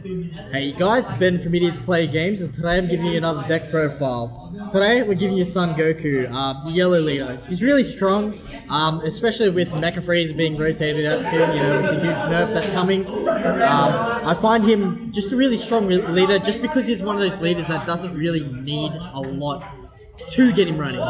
Hey guys, it's Ben from Idiots Play Games, and today I'm giving you another deck profile. Today we're giving you Son Goku, uh, the yellow leader. He's really strong, um, especially with Mecha Frieza being rotated out soon, you know, with the huge nerf that's coming. Um, I find him just a really strong leader, just because he's one of those leaders that doesn't really need a lot to get him running.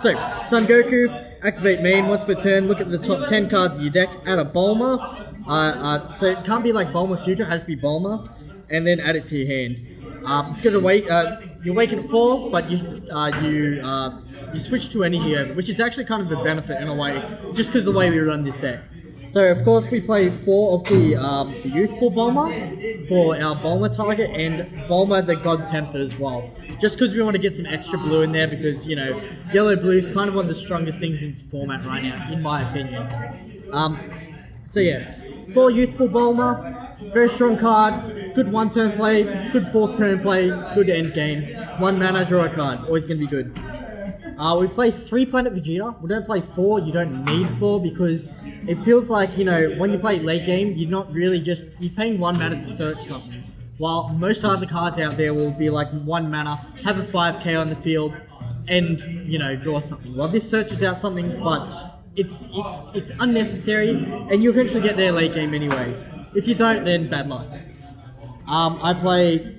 So, Son Goku, activate main once per turn, look at the top 10 cards of your deck, add a Bulma. Uh, uh, so it can't be like Bulma Future, has to be Bulma, and then add it to your hand. Um, it's gonna wait. Uh, you awaken at four, but you uh, you uh, you switch to energy over, which is actually kind of a benefit in a way, just because the way we run this deck. So of course we play four of the, um, the youthful Bulma for our Bulma target and Bulma the God Tempter as well. Just because we want to get some extra blue in there because, you know, yellow blue is kind of one of the strongest things in this format right now, in my opinion. Um, so yeah, four youthful Bulma, very strong card, good one turn play, good fourth turn play, good end game. One mana, draw a card, always going to be good. Uh, we play three Planet Vegeta. We don't play four. You don't need four because it feels like, you know, when you play late game, you're not really just, you're paying one mana to search something. While most other cards out there will be like one mana, have a 5k on the field, and, you know, draw something. Well, this searches out something, but it's it's it's unnecessary, and you eventually get there late game anyways. If you don't, then bad luck. Um, I play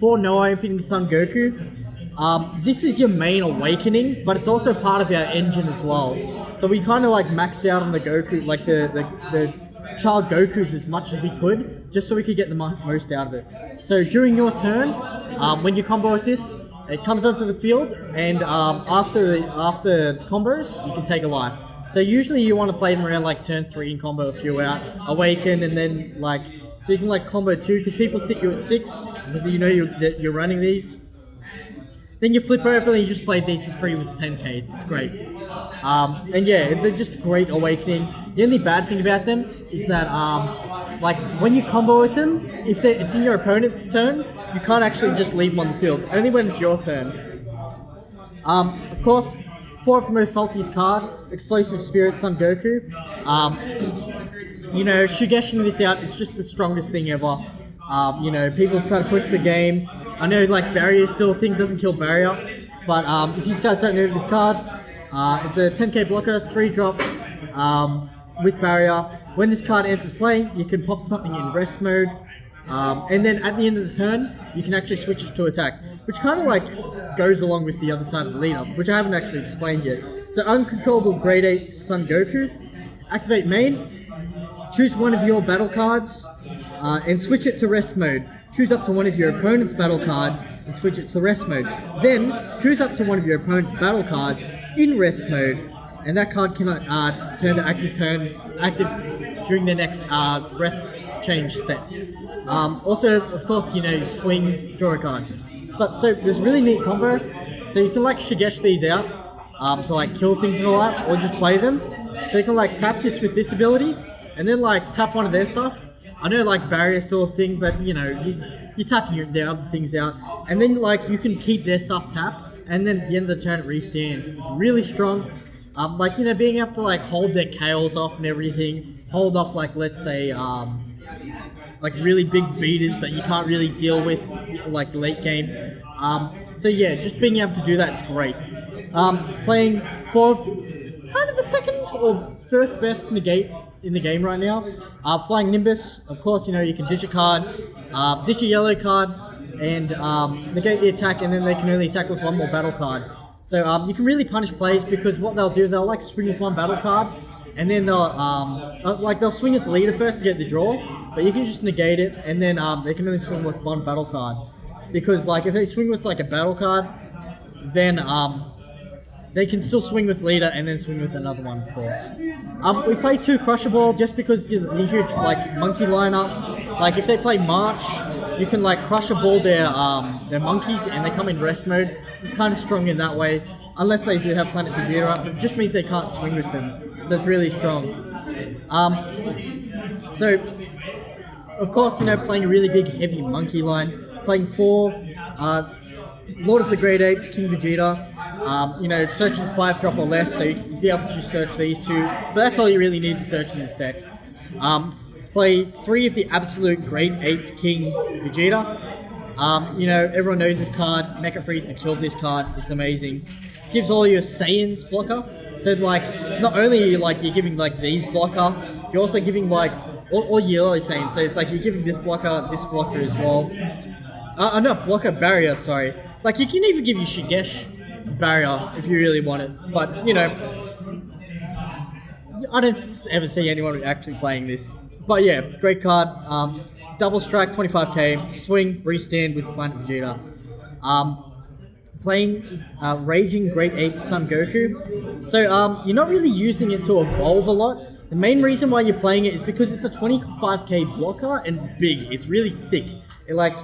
four Noah opening Son Goku. Um, this is your main awakening, but it's also part of our engine as well. So we kind of like maxed out on the Goku, like the, the, the child Gokus as much as we could, just so we could get the most out of it. So during your turn, um, when you combo with this, it comes onto the field, and um, after the, after combos, you can take a life. So usually you want to play them around like turn three and combo a few out, awaken, and then like so you can like combo two because people sit you at six because you know you're, that you're running these. Then you flip over and you just play these for free with 10ks. It's great. Um, and yeah, they're just great awakening. The only bad thing about them is that, um, like, when you combo with them, if it's in your opponent's turn, you can't actually just leave them on the field. Only when it's your turn. Um, of course, fourth most saltiest card, Explosive Spirit Son Goku. Um, you know, Shugeshing this out is just the strongest thing ever. Um, you know, people try to push the game. I know like barrier still thing, doesn't kill barrier. But um, if you guys don't know this card, uh, it's a 10k blocker, 3 drop um, with barrier. When this card enters play, you can pop something in rest mode. Um, and then at the end of the turn, you can actually switch it to attack. Which kind of like goes along with the other side of the lead up, which I haven't actually explained yet. So uncontrollable Great Ape Son Goku. Activate main. Choose one of your battle cards uh, and switch it to rest mode. Choose up to one of your opponent's battle cards and switch it to rest mode. Then, choose up to one of your opponent's battle cards in rest mode, and that card cannot uh, turn to active turn active during the next uh, rest change step. Um, also, of course, you know, swing, draw a card. But so there's really neat combo. So you can like Shugesh these out um, to like kill things and all that, or just play them. So you can like tap this with this ability, and then like tap one of their stuff, I know like barrier still a thing, but you know you you're tapping your, their other things out, and then like you can keep their stuff tapped, and then at the end of the turn it restands. It's really strong. Um, like you know being able to like hold their chaos off and everything, hold off like let's say um, like really big beaters that you can't really deal with like late game. Um, so yeah, just being able to do that is great. Um, playing fourth, kind of the second or first best negate in the game right now. Uh, Flying Nimbus, of course, you know, you can ditch a card, uh, ditch a yellow card, and um, negate the attack, and then they can only attack with one more battle card. So um, you can really punish plays because what they'll do, they'll like swing with one battle card, and then they'll um, uh, like they'll swing at the leader first to get the draw, but you can just negate it, and then um, they can only swing with one battle card. Because like if they swing with like a battle card, then um, they can still swing with leader and then swing with another one, of course. Um, we play two Crusher Ball just because the, huge like monkey lineup. Like if they play March, you can like Crusher Ball their um, their monkeys and they come in rest mode. So it's kind of strong in that way. Unless they do have Planet Vegeta it just means they can't swing with them. So it's really strong. Um, so, of course, you know, playing a really big, heavy monkey line. Playing four, uh, Lord of the Great Apes, King Vegeta, um, you know, it searches five drop or less, so you'd be able to search these two. But that's all you really need to search in this deck. Um, play three of the absolute Great Ape King Vegeta. Um, you know, everyone knows this card. Mecha Frieza killed this card. It's amazing. Gives all your Saiyans blocker. So like, not only you like you're giving like these blocker, you're also giving like all, all yellow Saiyans. So it's like you're giving this blocker, this blocker as well. Uh, uh, blocker barrier. Sorry. Like you can even give you Shugesh barrier if you really want it. But you know, I don't ever see anyone actually playing this. But yeah, great card. Um, double strike, 25k, swing, restand with Planet Vegeta. Um, playing uh, Raging Great Ape Son Goku. So um, you're not really using it to evolve a lot. The main reason why you're playing it is because it's a 25k blocker and it's big. It's really thick. It, like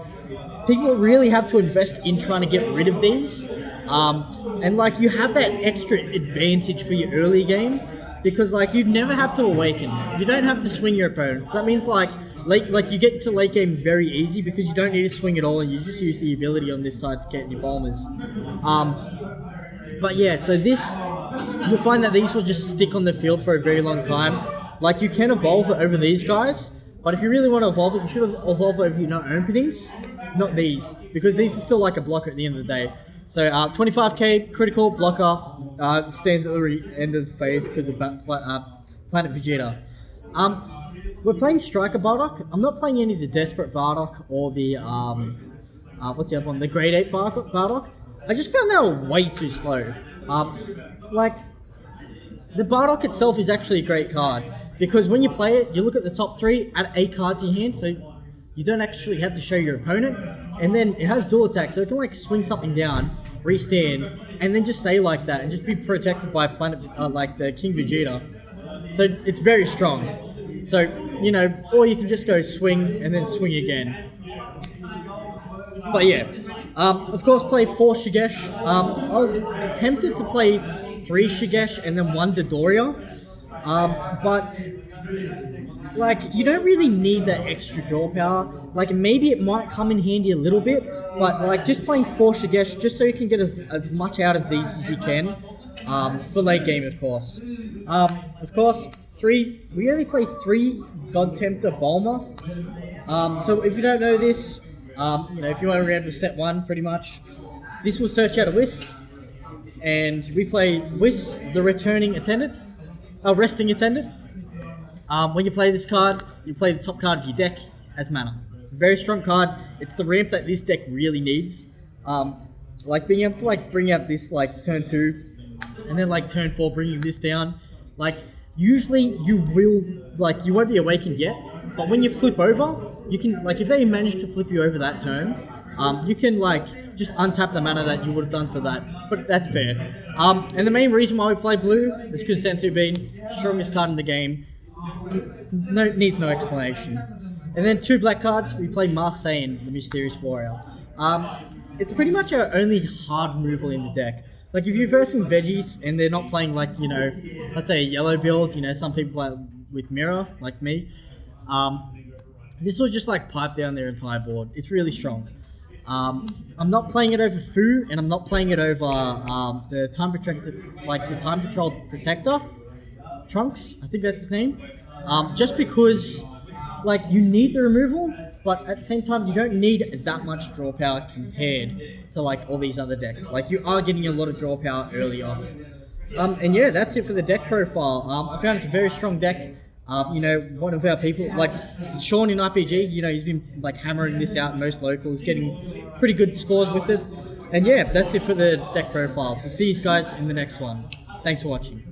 people really have to invest in trying to get rid of these. Um, and like you have that extra advantage for your early game because like you never have to awaken. You don't have to swing your opponents. That means like late like you get to late game very easy because you don't need to swing at all and you just use the ability on this side to get your bombers. Um, but yeah, so this you'll find that these will just stick on the field for a very long time. Like you can evolve it over these guys, but if you really want to evolve it, you should evolve it over your no openings, not these, because these are still like a blocker at the end of the day. So uh, 25k critical blocker uh, stands at the end of the phase because of uh, Planet Vegeta. Um, we're playing Striker Bardock. I'm not playing any of the Desperate Bardock or the um, uh, what's the other one? The Great Ape Bardock. I just found that way too slow. Um, like the Bardock itself is actually a great card because when you play it, you look at the top three, add eight cards in your hand, so you don't actually have to show your opponent. And then it has dual attack, so it can like swing something down, restand, and then just stay like that and just be protected by planet uh, like the King Vegeta. So it's very strong. So, you know, or you can just go swing and then swing again. But yeah, um, of course, play four Shugesh. Um, I was tempted to play three Shugesh and then one Dodoria, um, but like you don't really need that extra draw power. Like maybe it might come in handy a little bit, but like just playing four Shugesh just so you can get as, as much out of these as you can um, for late game, of course. Um, of course, three. We only play three God Tempter Bulma. Um, so if you don't know this, um, you know if you want to remember set one, pretty much, this will search out a Whis, and we play Whis, the returning attendant, a resting attendant. Um, when you play this card, you play the top card of your deck as mana. Very strong card. It's the ramp that this deck really needs. Um, like being able to like bring out this like turn two, and then like turn four, bringing this down. Like usually you will like you won't be awakened yet, but when you flip over, you can like if they manage to flip you over that turn, um, you can like just untap the mana that you would have done for that. But that's fair. Um, and the main reason why we play blue is because Senzu Bean, strongest card in the game, no needs no explanation. And then two black cards, we play Marseille, the Mysterious Warrior. Um, it's pretty much our only hard removal in the deck. Like if you're versing veggies and they're not playing like, you know, let's say a yellow build, you know, some people play with mirror, like me. Um, this will just like pipe down their entire board. It's really strong. Um, I'm not playing it over Fu, and I'm not playing it over um, the time protector, like the time patrol protector, Trunks. I think that's his name. Um, just because, like, you need the removal, but at the same time, you don't need that much draw power compared to like all these other decks. Like, you are getting a lot of draw power early off. Um, and yeah, that's it for the deck profile. Um, I found it's a very strong deck. Um, you know, one of our people, like Sean in RPG, you know, he's been like hammering this out in most locals, getting pretty good scores with it. And yeah, that's it for the deck profile. We'll see you guys in the next one. Thanks for watching.